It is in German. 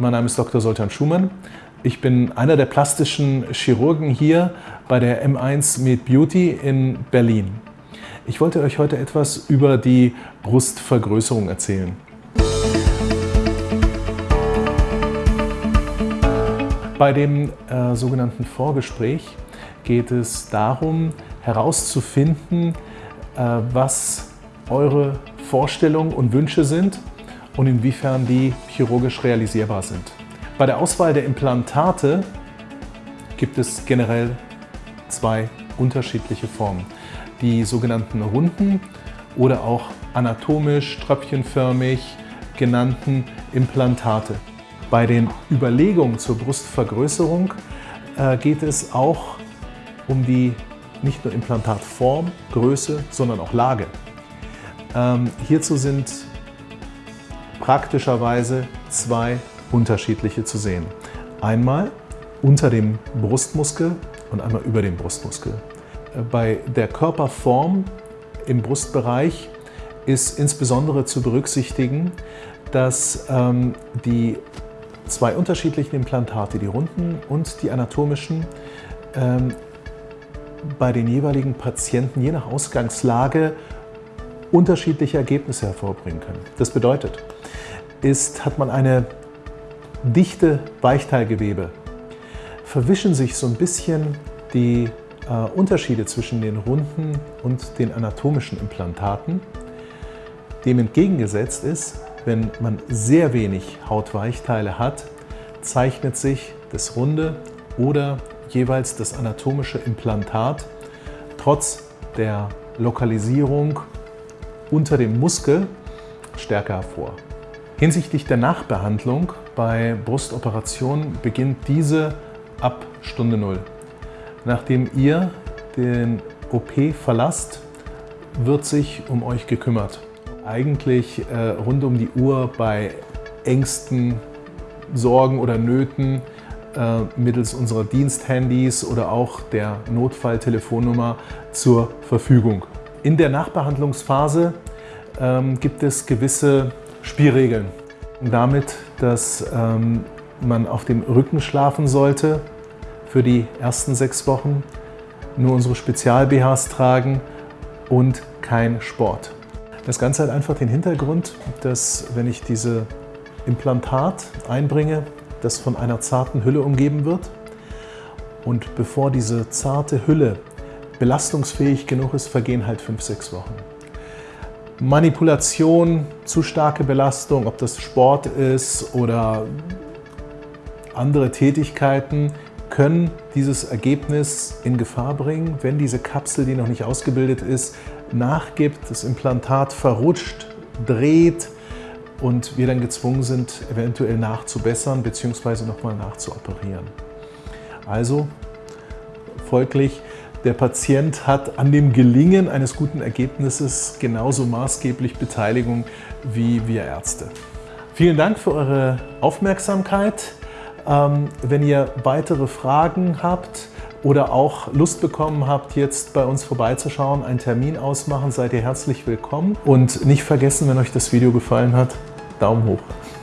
Mein Name ist Dr. Soltan Schumann. Ich bin einer der plastischen Chirurgen hier bei der M1 Med Beauty in Berlin. Ich wollte euch heute etwas über die Brustvergrößerung erzählen. Bei dem äh, sogenannten Vorgespräch geht es darum, herauszufinden, äh, was eure Vorstellungen und Wünsche sind und inwiefern die chirurgisch realisierbar sind. Bei der Auswahl der Implantate gibt es generell zwei unterschiedliche Formen. Die sogenannten runden oder auch anatomisch tröpfchenförmig genannten Implantate. Bei den Überlegungen zur Brustvergrößerung äh, geht es auch um die nicht nur Implantatform, Größe, sondern auch Lage. Ähm, hierzu sind praktischerweise zwei unterschiedliche zu sehen. Einmal unter dem Brustmuskel und einmal über dem Brustmuskel. Bei der Körperform im Brustbereich ist insbesondere zu berücksichtigen, dass ähm, die zwei unterschiedlichen Implantate, die runden und die anatomischen, ähm, bei den jeweiligen Patienten je nach Ausgangslage unterschiedliche Ergebnisse hervorbringen können. Das bedeutet, ist, hat man eine dichte Weichteilgewebe, verwischen sich so ein bisschen die äh, Unterschiede zwischen den runden und den anatomischen Implantaten. Dem entgegengesetzt ist, wenn man sehr wenig Hautweichteile hat, zeichnet sich das runde oder jeweils das anatomische Implantat trotz der Lokalisierung unter dem Muskel stärker hervor. Hinsichtlich der Nachbehandlung bei Brustoperationen beginnt diese ab Stunde Null. Nachdem ihr den OP verlasst, wird sich um euch gekümmert. Eigentlich äh, rund um die Uhr bei Ängsten, Sorgen oder Nöten äh, mittels unserer Diensthandys oder auch der Notfalltelefonnummer zur Verfügung. In der Nachbehandlungsphase ähm, gibt es gewisse Spielregeln. Damit, dass ähm, man auf dem Rücken schlafen sollte für die ersten sechs Wochen, nur unsere Spezial-BHs tragen und kein Sport. Das Ganze hat einfach den Hintergrund, dass wenn ich diese Implantat einbringe, das von einer zarten Hülle umgeben wird und bevor diese zarte Hülle belastungsfähig genug ist, vergehen halt fünf, sechs Wochen. Manipulation, zu starke Belastung, ob das Sport ist oder andere Tätigkeiten, können dieses Ergebnis in Gefahr bringen, wenn diese Kapsel, die noch nicht ausgebildet ist, nachgibt, das Implantat verrutscht, dreht und wir dann gezwungen sind, eventuell nachzubessern bzw. nochmal nachzuoperieren. Also folglich der Patient hat an dem Gelingen eines guten Ergebnisses genauso maßgeblich Beteiligung wie wir Ärzte. Vielen Dank für eure Aufmerksamkeit. Ähm, wenn ihr weitere Fragen habt oder auch Lust bekommen habt, jetzt bei uns vorbeizuschauen, einen Termin ausmachen, seid ihr herzlich willkommen. Und nicht vergessen, wenn euch das Video gefallen hat, Daumen hoch.